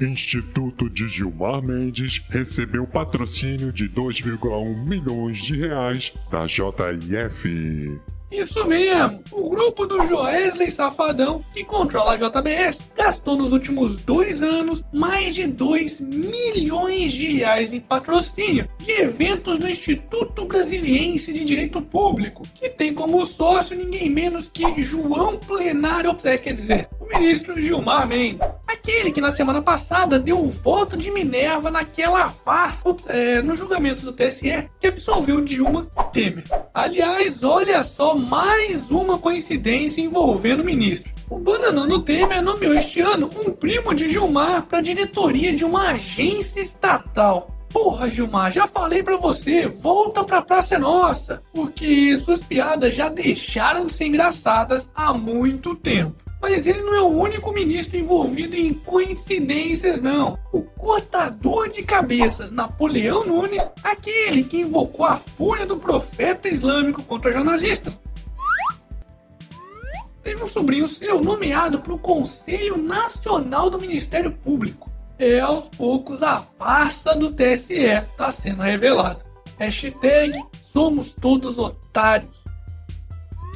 Instituto de Gilmar Mendes recebeu patrocínio de 2,1 milhões de reais da JIF. Isso mesmo! O grupo do Joesley Safadão, que controla a JBS, gastou nos últimos dois anos mais de 2 milhões de reais em patrocínio de eventos do Instituto Brasiliense de Direito Público, que tem como sócio ninguém menos que João Plenário, quer dizer, o ministro Gilmar Mendes. Aquele que na semana passada deu o voto de Minerva naquela farsa é, no julgamento do TSE que absolveu Dilma Temer. Aliás, olha só mais uma coincidência envolvendo o ministro. O bananão do Temer nomeou este ano um primo de Gilmar para a diretoria de uma agência estatal. Porra, Gilmar, já falei para você, volta pra Praça Nossa, porque suas piadas já deixaram de ser engraçadas há muito tempo. Mas ele não é o único ministro envolvido em coincidências, não. O cortador de cabeças Napoleão Nunes, aquele que invocou a fúria do profeta islâmico contra jornalistas, teve um sobrinho seu nomeado para o Conselho Nacional do Ministério Público. E aos poucos a farsa do TSE está sendo revelada. Hashtag somos todos otários.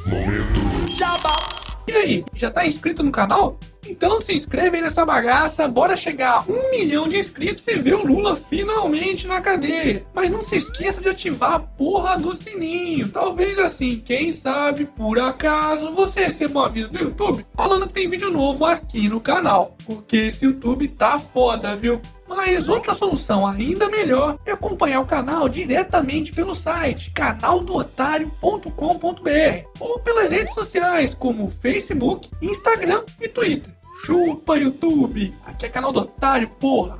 Momento. Jabá. E aí, já tá inscrito no canal? Então se inscreve aí nessa bagaça, bora chegar a um milhão de inscritos e ver o Lula finalmente na cadeia. Mas não se esqueça de ativar a porra do sininho. Talvez assim, quem sabe, por acaso, você receba um aviso do YouTube falando que tem vídeo novo aqui no canal. Porque esse YouTube tá foda, viu? Mas outra solução ainda melhor é acompanhar o canal diretamente pelo site canaldotário.com.br ou pelas redes sociais como Facebook, Instagram e Twitter. Chupa YouTube! Aqui é canal do Otário, porra!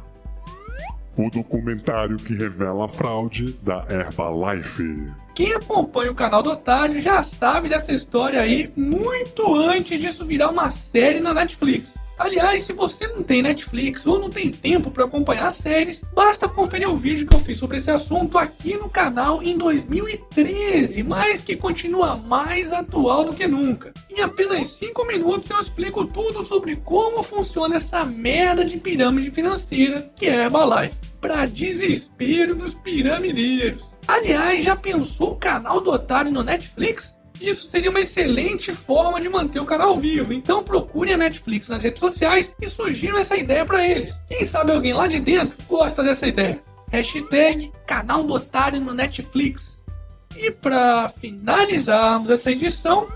O documentário que revela a fraude da Herbalife. Quem acompanha o canal do Otário já sabe dessa história aí muito antes disso virar uma série na Netflix. Aliás, se você não tem Netflix ou não tem tempo para acompanhar séries, basta conferir o vídeo que eu fiz sobre esse assunto aqui no canal em 2013, mas que continua mais atual do que nunca. Em apenas 5 minutos eu explico tudo sobre como funciona essa merda de pirâmide financeira que é Herbalife. Pra desespero dos piramideiros. Aliás, já pensou o canal do Otário no Netflix? Isso seria uma excelente forma de manter o canal vivo. Então procure a Netflix nas redes sociais e sugiram essa ideia para eles. Quem sabe alguém lá de dentro gosta dessa ideia. Hashtag canal do Otário no Netflix. E para finalizarmos essa edição,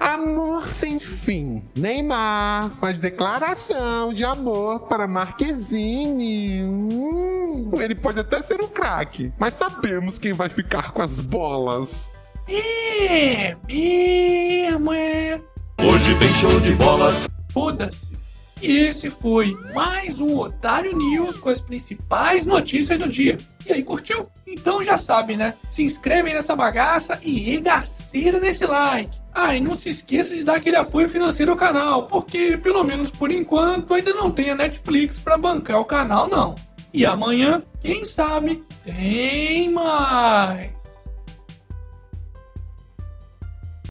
Amor sem fim. Neymar faz declaração de amor para Marquezine. Hum, ele pode até ser um craque, mas sabemos quem vai ficar com as bolas. É mesmo, é. Hoje tem show de bolas. Foda-se. E esse foi mais um Otário News com as principais notícias do dia. E aí, curtiu? Então já sabe, né? Se inscreve nessa bagaça e regaceira nesse like. Ah, e não se esqueça de dar aquele apoio financeiro ao canal, porque pelo menos por enquanto ainda não tem a Netflix para bancar o canal não. E amanhã, quem sabe, tem mais.